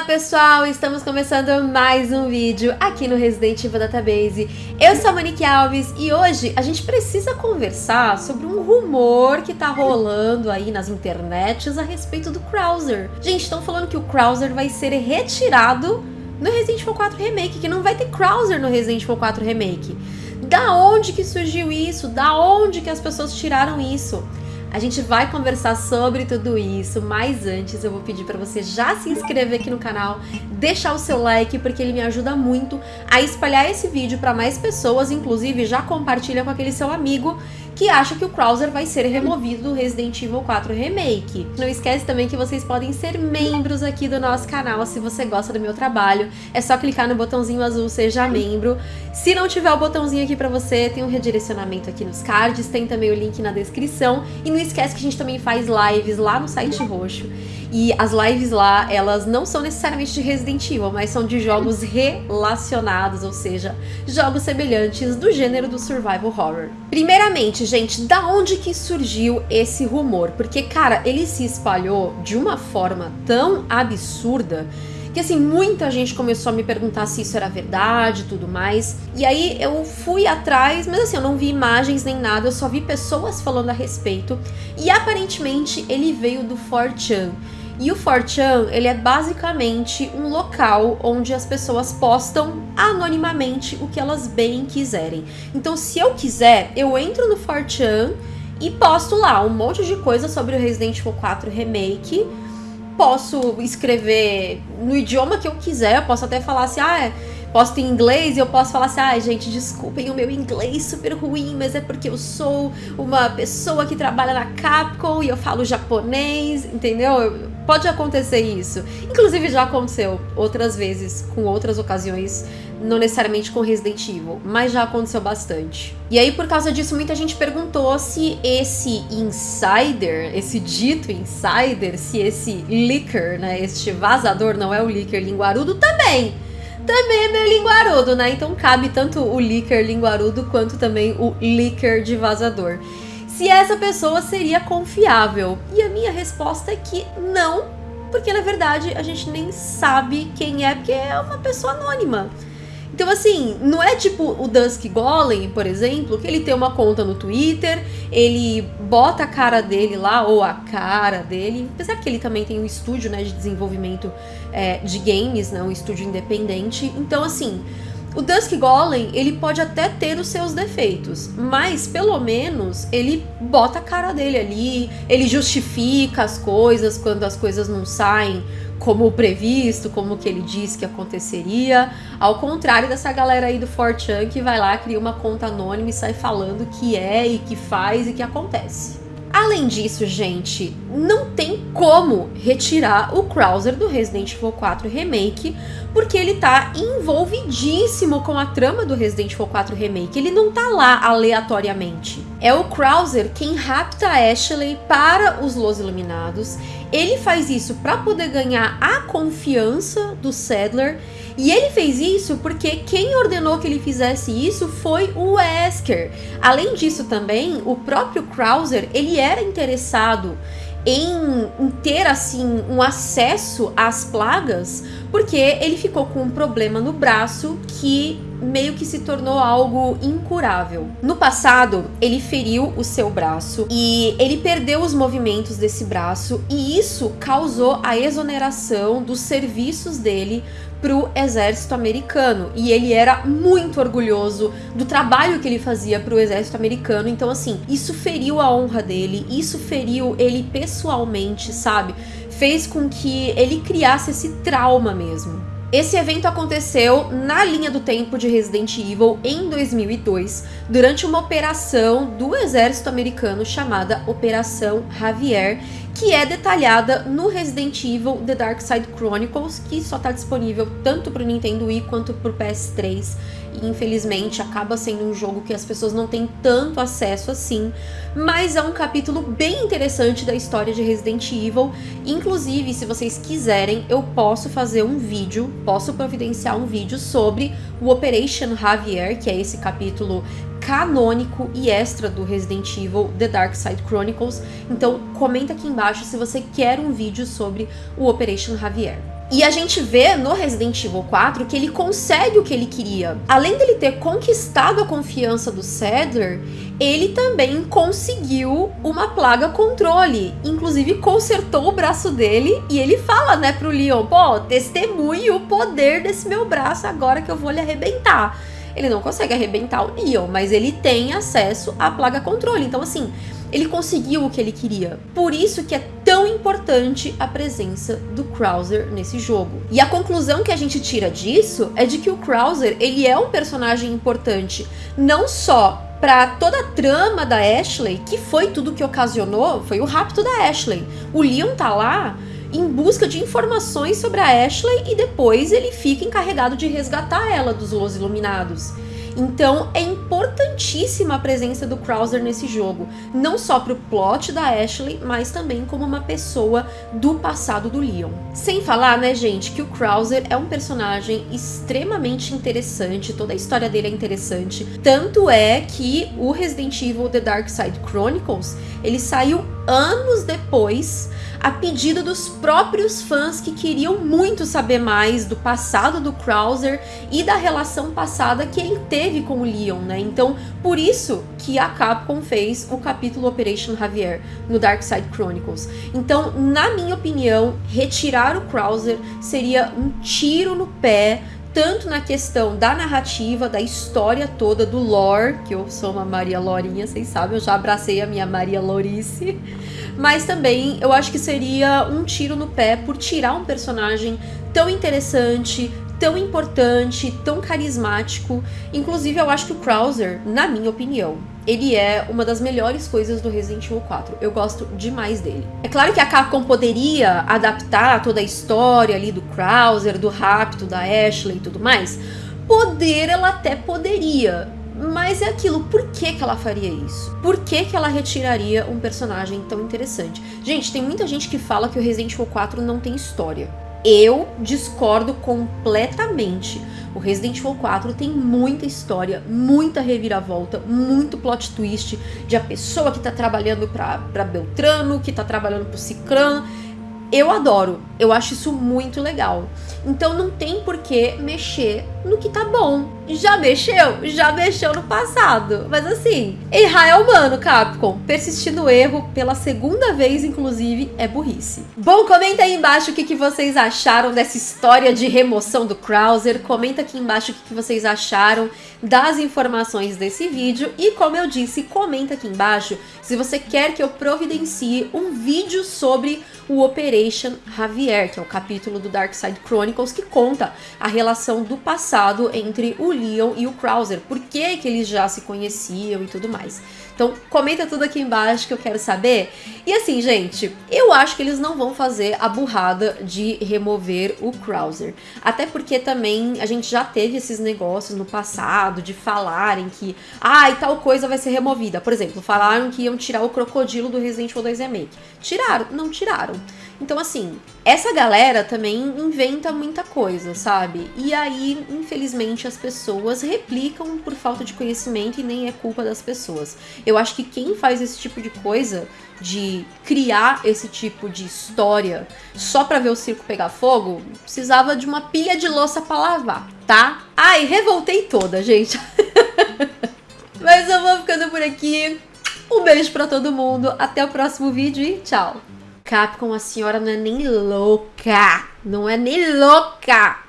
Olá pessoal, estamos começando mais um vídeo aqui no Resident Evil Database. Eu sou a Monique Alves e hoje a gente precisa conversar sobre um rumor que tá rolando aí nas internets a respeito do Krauser. Gente, estão falando que o Krauser vai ser retirado no Resident Evil 4 Remake, que não vai ter Krauser no Resident Evil 4 Remake. Da onde que surgiu isso? Da onde que as pessoas tiraram isso? A gente vai conversar sobre tudo isso, mas antes eu vou pedir para você já se inscrever aqui no canal, deixar o seu like, porque ele me ajuda muito a espalhar esse vídeo para mais pessoas, inclusive já compartilha com aquele seu amigo que acha que o Krauser vai ser removido do Resident Evil 4 Remake. Não esquece também que vocês podem ser membros aqui do nosso canal se você gosta do meu trabalho. É só clicar no botãozinho azul Seja Membro. Se não tiver o botãozinho aqui pra você, tem um redirecionamento aqui nos cards, tem também o link na descrição. E não esquece que a gente também faz lives lá no site roxo. E as lives lá, elas não são necessariamente de Resident Evil, mas são de jogos relacionados, ou seja, jogos semelhantes do gênero do survival horror. Primeiramente, gente, da onde que surgiu esse rumor? Porque, cara, ele se espalhou de uma forma tão absurda que assim, muita gente começou a me perguntar se isso era verdade e tudo mais. E aí eu fui atrás, mas assim, eu não vi imagens nem nada, eu só vi pessoas falando a respeito. E aparentemente ele veio do 4chan. E o 4chan, ele é basicamente um local onde as pessoas postam anonimamente o que elas bem quiserem. Então, se eu quiser, eu entro no 4chan e posto lá um monte de coisa sobre o Resident Evil 4 Remake. Posso escrever no idioma que eu quiser, eu posso até falar assim, ah, é posto em inglês e eu posso falar assim, ai ah, gente, desculpem o meu inglês super ruim, mas é porque eu sou uma pessoa que trabalha na Capcom e eu falo japonês, entendeu? Pode acontecer isso. Inclusive já aconteceu outras vezes, com outras ocasiões, não necessariamente com Resident Evil, mas já aconteceu bastante. E aí, por causa disso, muita gente perguntou se esse insider, esse dito insider, se esse leaker, né, este vazador não é o leaker linguarudo também também é meio linguarudo, né? Então cabe tanto o leaker linguarudo quanto também o leaker de vazador. Se essa pessoa seria confiável? E a minha resposta é que não, porque na verdade a gente nem sabe quem é, porque é uma pessoa anônima. Então, assim, não é tipo o Dusk Golem, por exemplo, que ele tem uma conta no Twitter, ele bota a cara dele lá, ou a cara dele, apesar que ele também tem um estúdio né, de desenvolvimento é, de games, né, um estúdio independente. Então, assim, o Dusk Golem, ele pode até ter os seus defeitos, mas pelo menos ele bota a cara dele ali, ele justifica as coisas quando as coisas não saem como previsto, como que ele disse que aconteceria, ao contrário dessa galera aí do 4chan que vai lá, cria uma conta anônima e sai falando que é e que faz e que acontece. Além disso, gente, não tem como retirar o Krauser do Resident Evil 4 Remake, porque ele tá envolvidíssimo com a trama do Resident Evil 4 Remake. Ele não tá lá aleatoriamente. É o Krauser quem rapta Ashley para os Los Iluminados. Ele faz isso para poder ganhar a confiança do Sadler e ele fez isso porque quem ordenou que ele fizesse isso foi o Wesker. Além disso também, o próprio Krauser, ele era interessado em, em, ter assim um acesso às plagas, porque ele ficou com um problema no braço que meio que se tornou algo incurável. No passado, ele feriu o seu braço e ele perdeu os movimentos desse braço e isso causou a exoneração dos serviços dele para o exército americano e ele era muito orgulhoso do trabalho que ele fazia para o exército americano. Então, assim, isso feriu a honra dele, isso feriu ele pessoalmente, sabe? Fez com que ele criasse esse trauma mesmo. Esse evento aconteceu na linha do tempo de Resident Evil em 2002, durante uma operação do exército americano chamada Operação Javier, que é detalhada no Resident Evil The Dark Side Chronicles, que só está disponível tanto para o Nintendo Wii quanto para o PS3 e infelizmente acaba sendo um jogo que as pessoas não têm tanto acesso assim, mas é um capítulo bem interessante da história de Resident Evil. Inclusive, se vocês quiserem, eu posso fazer um vídeo, posso providenciar um vídeo sobre o Operation Javier, que é esse capítulo canônico e extra do Resident Evil The Dark Side Chronicles. Então comenta aqui embaixo se você quer um vídeo sobre o Operation Javier. E a gente vê no Resident Evil 4 que ele consegue o que ele queria. Além dele ter conquistado a confiança do Sadler, ele também conseguiu uma plaga controle. Inclusive consertou o braço dele e ele fala, né, pro Leon, pô, testemunhe o poder desse meu braço agora que eu vou lhe arrebentar. Ele não consegue arrebentar o Leon, mas ele tem acesso à plaga controle. Então, assim, ele conseguiu o que ele queria. Por isso que é tão importante a presença do Krauser nesse jogo. E a conclusão que a gente tira disso é de que o Krauser, ele é um personagem importante, não só para toda a trama da Ashley, que foi tudo que ocasionou, foi o rapto da Ashley. O Leon tá lá em busca de informações sobre a Ashley e depois ele fica encarregado de resgatar ela dos Los Iluminados. Então é importantíssima a presença do Krauser nesse jogo, não só pro plot da Ashley, mas também como uma pessoa do passado do Leon. Sem falar, né, gente, que o Krauser é um personagem extremamente interessante, toda a história dele é interessante. Tanto é que o Resident Evil The Dark Side Chronicles, ele saiu anos depois a pedido dos próprios fãs que queriam muito saber mais do passado do Krauser e da relação passada que ele teve com o Leon, né? Então, por isso que a Capcom fez o capítulo Operation Javier no Dark Side Chronicles. Então, na minha opinião, retirar o Krauser seria um tiro no pé tanto na questão da narrativa, da história toda, do lore, que eu sou uma Maria Lorinha, vocês sabem, eu já abracei a minha Maria Lorice, mas também eu acho que seria um tiro no pé por tirar um personagem tão interessante, tão importante, tão carismático. Inclusive, eu acho que o Krauser, na minha opinião, ele é uma das melhores coisas do Resident Evil 4. Eu gosto demais dele. É claro que a Capcom poderia adaptar toda a história ali do Krauser, do rapto da Ashley e tudo mais. Poder, ela até poderia. Mas é aquilo, por que, que ela faria isso? Por que, que ela retiraria um personagem tão interessante? Gente, tem muita gente que fala que o Resident Evil 4 não tem história. Eu discordo completamente. O Resident Evil 4 tem muita história, muita reviravolta, muito plot twist de a pessoa que tá trabalhando pra, pra Beltrano, que tá trabalhando pro Cicrano. Eu adoro, eu acho isso muito legal. Então não tem por que mexer no que tá bom. Já mexeu? Já mexeu no passado. Mas assim, errar é humano, Capcom. Persistir no erro pela segunda vez, inclusive, é burrice. Bom, comenta aí embaixo o que, que vocês acharam dessa história de remoção do Krauser. Comenta aqui embaixo o que, que vocês acharam das informações desse vídeo. E como eu disse, comenta aqui embaixo se você quer que eu providencie um vídeo sobre o Operation Javier, que é o capítulo do Dark Side Chronicles que conta a relação do passado entre o Leon e o Krauser, por que, que eles já se conheciam e tudo mais. Então comenta tudo aqui embaixo que eu quero saber. E assim, gente, eu acho que eles não vão fazer a burrada de remover o Krauser. Até porque também a gente já teve esses negócios no passado de falarem que, ah, e tal coisa vai ser removida. Por exemplo, falaram que iam tirar o crocodilo do Resident Evil 2 Remake. Tiraram? Não tiraram. Então, assim, essa galera também inventa muita coisa, sabe? E aí, infelizmente, as pessoas replicam por falta de conhecimento e nem é culpa das pessoas. Eu acho que quem faz esse tipo de coisa, de criar esse tipo de história só pra ver o circo pegar fogo, precisava de uma pilha de louça pra lavar, tá? Ai, revoltei toda, gente. Mas eu vou ficando por aqui. Um beijo pra todo mundo, até o próximo vídeo e tchau! Capcom, a senhora não é nem louca. Não é nem louca.